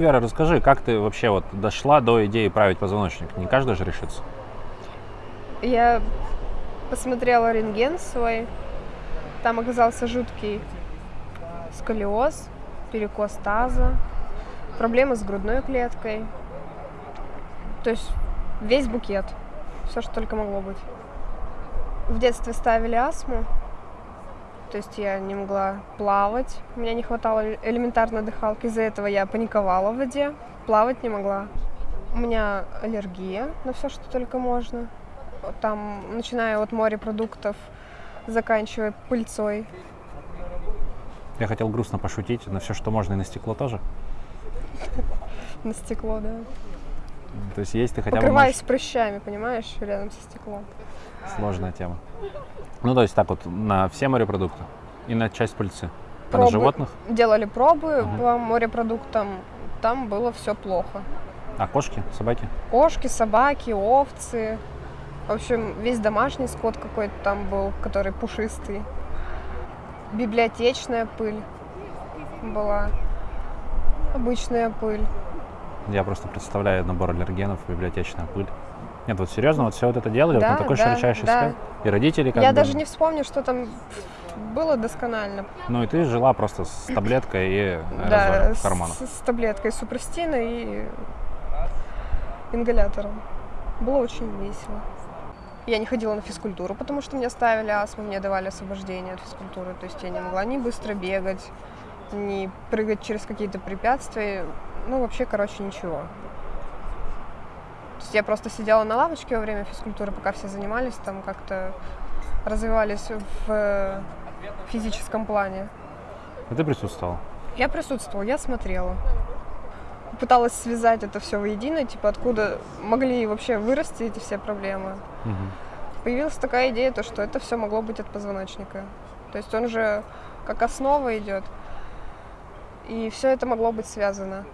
Вера, расскажи, как ты вообще вот дошла до идеи править позвоночник? Не каждый же решится. Я посмотрела рентген свой. Там оказался жуткий сколиоз, перекос таза, проблемы с грудной клеткой. То есть весь букет. Все, что только могло быть. В детстве ставили астму. То есть я не могла плавать. У меня не хватало элементарной дыхалки. Из-за этого я паниковала в воде. Плавать не могла. У меня аллергия на все, что только можно. Там, начиная от морепродуктов, заканчивая пыльцой. Я хотел грустно пошутить, на все, что можно, и на стекло тоже. На стекло, да. То есть есть ты хотя бы Покрываюсь прыщами, понимаешь, рядом со стеклом. Сложная тема. Ну, то есть так вот на все морепродукты и на часть пыльцы. А на Пробы- животных? Делали пробы Мгм. по морепродуктам. Там было все плохо. А кошки, собаки? Кошки, собаки, овцы. В общем, весь домашний скот какой-то там был, который пушистый. Библиотечная пыль была. Обычная пыль. Я просто представляю набор аллергенов, библиотечная пыль. Нет, вот серьезно, вот все вот это делали, вот Да, на такой да, широчайшей да. скале? И родители как Я бы- даже не вспомню, что там было досконально. Ну и ты жила просто с таблеткой и да, в с, карманах. с таблеткой супрастина и ингалятором. Было очень весело. Я не ходила на физкультуру, потому что мне ставили астму, мне давали освобождение от физкультуры. То есть я не могла ни быстро бегать, ни прыгать через какие-то препятствия. Ну, вообще, короче, ничего. То есть я просто сидела на лавочке во время физкультуры, пока все занимались, там как-то развивались в физическом плане. И ты присутствовала. Я присутствовала, я смотрела. Пыталась связать это все воедино, типа откуда могли вообще вырасти эти все проблемы. Мгм. Появилась такая идея, то, что это все могло быть от позвоночника. То есть он же как основа идет. И все это могло быть связано.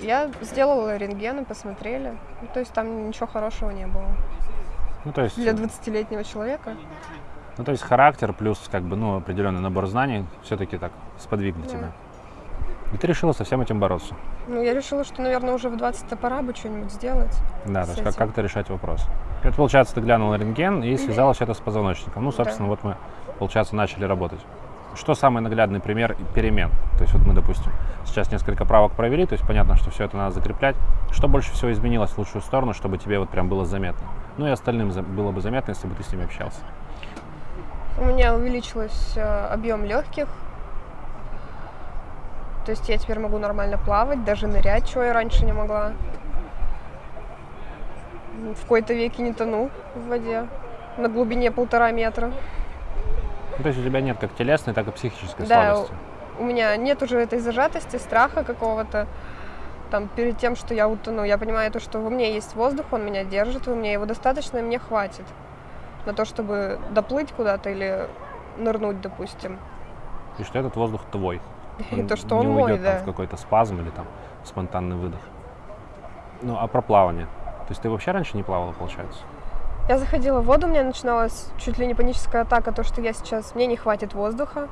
Я сделала рентген и посмотрели. Ну, то есть там ничего хорошего не было. Ну, то есть, Для 20-летнего человека. ну, то есть характер плюс как бы, ну, определенный набор знаний все-таки так сподвигли Да. тебя. И ты решила со всем этим бороться. Ну, я решила, что, наверное, уже в 20-то пора бы что-нибудь сделать. Да, то есть как- как-то решать вопрос. Это, получается, ты глянула рентген и связала все это с позвоночником. Ну, собственно, вот мы, получается, начали работать. Что самый наглядный пример перемен? То есть вот мы, допустим, сейчас несколько правок провели, то есть понятно, что все это надо закреплять. Что больше всего изменилось в лучшую сторону, чтобы тебе вот прям было заметно? Ну и остальным было бы заметно, если бы ты с ними общался. У меня увеличилось э, объем легких. То есть я теперь могу нормально плавать, даже нырять, чего я раньше не могла. В какой-то веке не тону в воде на глубине полтора метра. Ну, то есть у тебя нет как телесной, так и психической Да, слабости. У меня нет уже этой зажатости, страха какого-то. Там перед тем, что я утону, я понимаю то, что во мне есть воздух, он меня держит, во мне его достаточно, и мне хватит на то, чтобы доплыть куда-то или нырнуть, допустим. И что этот воздух твой. И то, что он не мой, уйдет там да. в какой-то спазм или там спонтанный выдох. Ну, а про плавание? То есть ты вообще раньше не плавала, получается? Я заходила в воду, у меня начиналась чуть ли не паническая атака, то, что я сейчас, мне не хватит воздуха.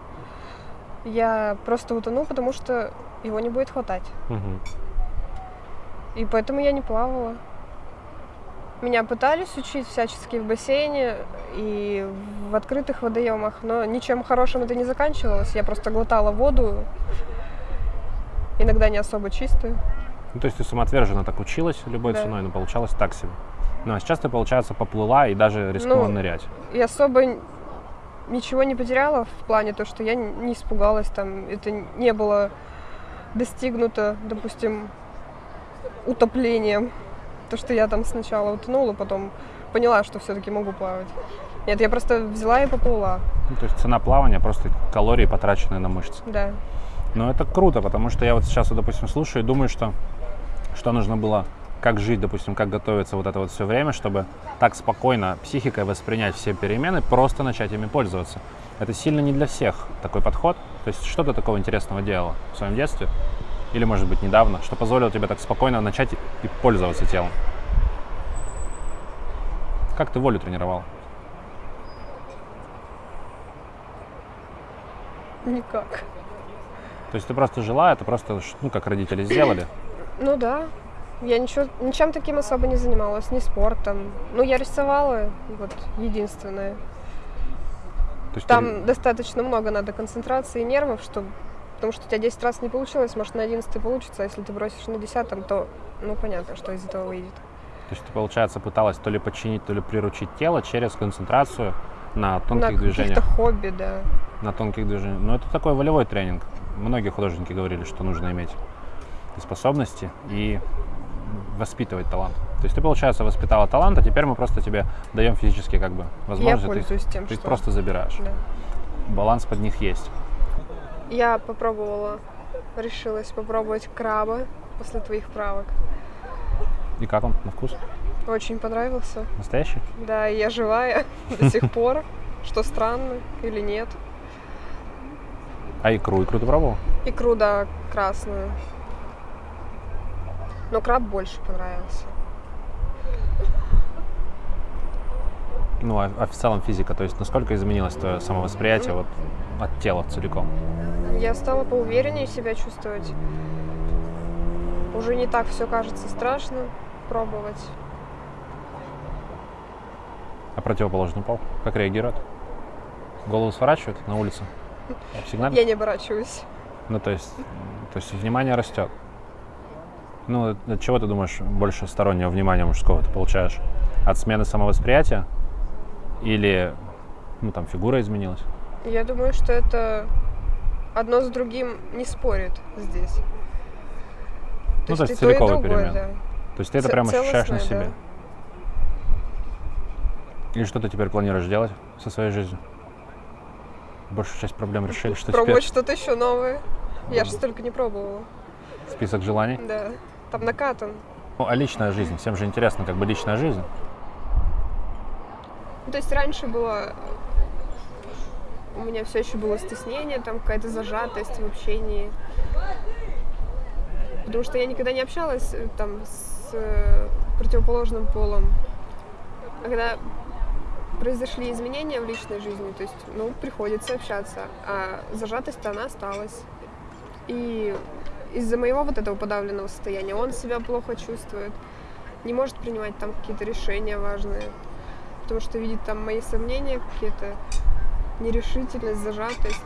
Я просто утону, потому что его не будет хватать. Мгм. И поэтому я не плавала. Меня пытались учить всячески в бассейне и в открытых водоемах, но ничем хорошим это не заканчивалось. Я просто глотала воду, иногда не особо чистую. Ну, то есть ты самоотверженно так училась любой Да. ценой, но получалось так себе. Ну, а сейчас ты, получается, поплыла и даже рискнула Ну, нырять. И особо ничего не потеряла в плане то, что я не испугалась, там это не было достигнуто, допустим, утоплением. То, что я там сначала утонула, потом поняла, что все-таки могу плавать. Нет, я просто взяла и поплыла, Ну, то есть цена плавания просто калории, потраченные на мышцы. да. Но это круто, потому что я вот сейчас, вот, допустим, слушаю и думаю, что, что нужно было, как жить, допустим, как готовиться вот это вот все время, чтобы так спокойно психикой воспринять все перемены, просто начать ими пользоваться. Это сильно не для всех такой подход. То есть что ты такого интересного делала в своем детстве? Или, может быть, недавно, что позволило тебе так спокойно начать и и пользоваться телом? Как ты волю тренировал? Никак. То есть ты просто жила, это просто, ну, как родители сделали, Ну да. Я ничего, ничем таким особо не занималась, ни спортом. Ну, я рисовала, вот, единственное. То есть Там ты- достаточно много надо концентрации и нервов, чтобы... Потому что у тебя 10 раз не получилось, может, на 11 получится, а если ты бросишь на 10, то, ну, понятно, что из этого выйдет. То есть ты, получается, пыталась то ли подчинить, то ли приручить тело через концентрацию на тонких на движениях. каких-то хобби, да. На тонких движениях. Но это такой волевой тренинг. Многие художники говорили, что нужно иметь и способности и воспитывать талант. То есть ты, получается, воспитала талант, а теперь мы просто тебе даем физически как бы Я возможность. ты их- пользуюсь тем, ты что... просто забираешь. Да. Баланс под них есть. Я попробовала, решилась попробовать краба после твоих правок. И как он на вкус? Очень понравился. Настоящий? Да, я живая до сих пор, что странно или нет. А икру? Икру ты пробовал? Икру, да, красную. Но краб больше понравился. Ну, а, а в целом физика, то есть насколько изменилось твое самовосприятие вот от тела целиком? Я стала поувереннее себя чувствовать. Уже не так все кажется страшно пробовать. А противоположный пол? Как реагирует? Голову сворачивают на улице? Сигналит? Я не оборачиваюсь. Ну, то есть, то есть внимание растет. Ну, от- чего ты думаешь больше стороннего внимания мужского ты получаешь? От смены самовосприятия? Или, ну, там, фигура изменилась? Я думаю, что это одно с другим не спорит здесь. Ну, то есть и то, и целиковый другое, перемен. да. То есть ты это Ц- прям ощущаешь на себе? И что ты теперь планируешь делать со своей жизнью? Большую часть проблем решили, что Пробовать теперь что-то еще новое. Я же столько не пробовала. список желаний? Да. Там накатан. Ну, а личная жизнь? Всем же интересно, как бы личная жизнь. Ну, то есть раньше было... У меня все еще было стеснение, там какая-то зажатость в общении. Потому что я никогда не общалась э, там с э, противоположным полом. А когда произошли изменения в личной жизни, то есть, ну, приходится общаться, а зажатость-то она осталась. И из-за моего вот этого подавленного состояния он себя плохо чувствует, не может принимать там какие-то решения важные, потому что видит там мои сомнения какие-то, нерешительность, зажатость.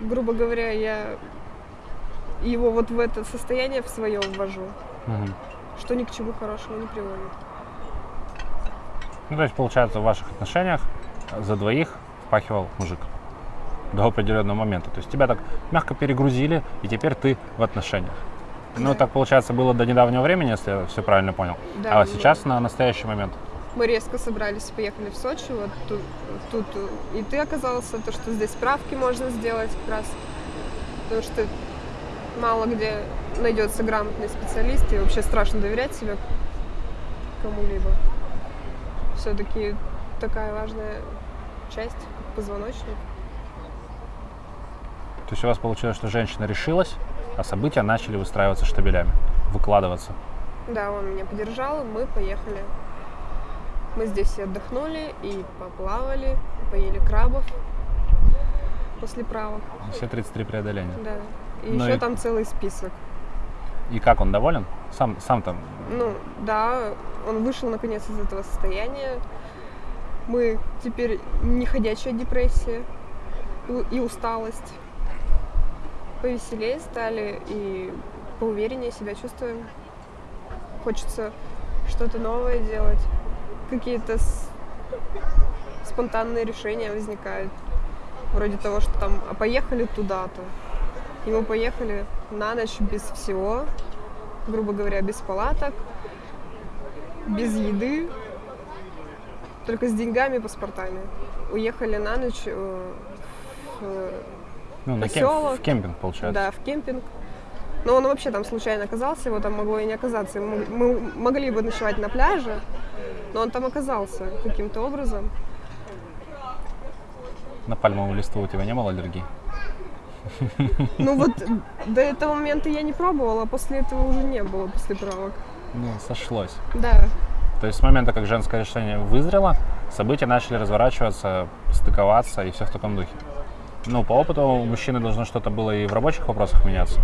Грубо говоря, я его вот в это состояние в свое ввожу, Мгм. что ни к чему хорошему не приводит. Ну, то есть, получается, в ваших отношениях за двоих впахивал мужик до определенного момента. То есть тебя так мягко перегрузили, и теперь ты в отношениях. Ну, Да. так, получается, было до недавнего времени, если я все правильно понял. Да, а сейчас на настоящий момент. Мы резко собрались, поехали в Сочи, вот тут, тут и ты оказался, то, что здесь справки можно сделать как раз, потому что мало где найдется грамотный специалист, и вообще страшно доверять себе кому-либо. Все-таки такая важная часть, как позвоночник. То есть у вас получилось, что женщина решилась, а события начали выстраиваться штабелями, выкладываться. Да, он меня поддержал, и мы поехали. Мы здесь и отдохнули, и поплавали, поели крабов после правок. Все 33 преодоления. Да. И Ну еще и- там целый список. И как он доволен? Сам, сам там. Ну, да, он вышел наконец из этого состояния. Мы теперь не ходячая депрессия и усталость. Повеселее стали и поувереннее себя чувствуем. Хочется что-то новое делать. Какие-то с- спонтанные решения возникают. Вроде того, что там, а поехали туда-то. И мы поехали на ночь без всего, грубо говоря, без палаток, без еды, только с деньгами и паспортами. Уехали на ночь э, в, Ну, на кем- в кемпинг, получается. да, в кемпинг. Но он вообще там случайно оказался, его там могло и не оказаться. Мы могли бы ночевать на пляже, но он там оказался каким-то образом. На пальмовую листву у тебя не было аллергии? Ну вот до этого момента я не пробовала, а после этого уже не было, после правок. Ну, сошлось. Да, То есть с момента, как женское решение вызрело, события начали разворачиваться, стыковаться и все в таком духе. Ну, по опыту у мужчины должно что-то было и в рабочих вопросах меняться.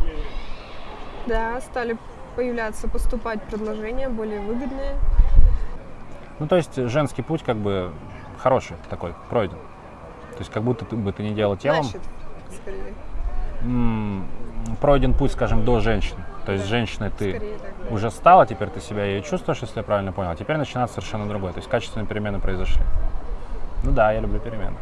Да, стали появляться, поступать предложения более выгодные. Ну, то есть женский путь как бы хороший такой, пройден. То есть как будто ты бы ты не делал телом, Значит, скорее. м, пройден путь, скажем, до женщины. То есть Да, женщиной ты так, да. уже стала, теперь ты себя ее чувствуешь, если я правильно понял. А теперь начинается совершенно другое. То есть качественные перемены произошли. Ну да, я люблю перемены.